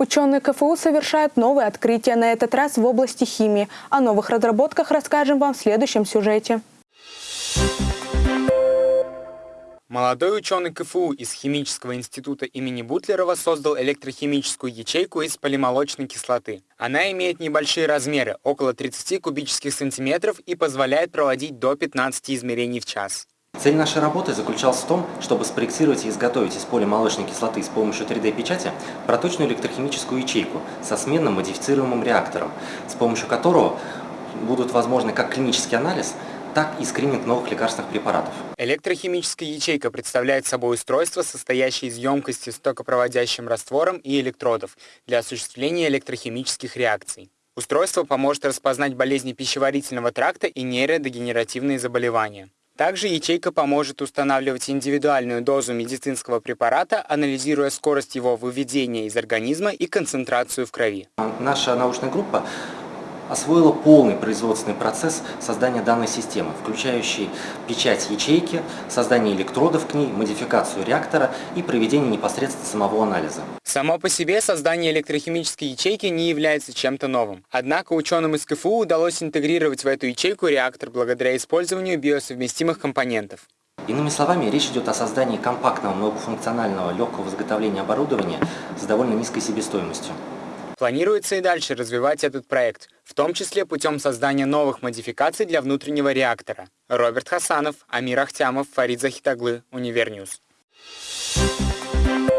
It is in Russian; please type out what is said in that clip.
Ученые КФУ совершают новые открытия, на этот раз в области химии. О новых разработках расскажем вам в следующем сюжете. Молодой ученый КФУ из Химического института имени Бутлерова создал электрохимическую ячейку из полимолочной кислоты. Она имеет небольшие размеры, около 30 кубических сантиметров и позволяет проводить до 15 измерений в час. Цель нашей работы заключалась в том, чтобы спроектировать и изготовить из полимолочной кислоты с помощью 3D-печати проточную электрохимическую ячейку со сменным модифицируемым реактором, с помощью которого будут возможны как клинический анализ, так и скрининг новых лекарственных препаратов. Электрохимическая ячейка представляет собой устройство, состоящее из емкости с токопроводящим раствором и электродов для осуществления электрохимических реакций. Устройство поможет распознать болезни пищеварительного тракта и нейродегенеративные заболевания. Также ячейка поможет устанавливать индивидуальную дозу медицинского препарата, анализируя скорость его выведения из организма и концентрацию в крови. Наша научная группа освоила полный производственный процесс создания данной системы, включающий печать ячейки, создание электродов к ней, модификацию реактора и проведение непосредственно самого анализа. Само по себе создание электрохимической ячейки не является чем-то новым. Однако ученым из КФУ удалось интегрировать в эту ячейку реактор благодаря использованию биосовместимых компонентов. Иными словами, речь идет о создании компактного, многофункционального, легкого изготовления оборудования с довольно низкой себестоимостью. Планируется и дальше развивать этот проект, в том числе путем создания новых модификаций для внутреннего реактора. Роберт Хасанов, Амир Ахтямов, Фарид Захитаглы, Univer News. Thank you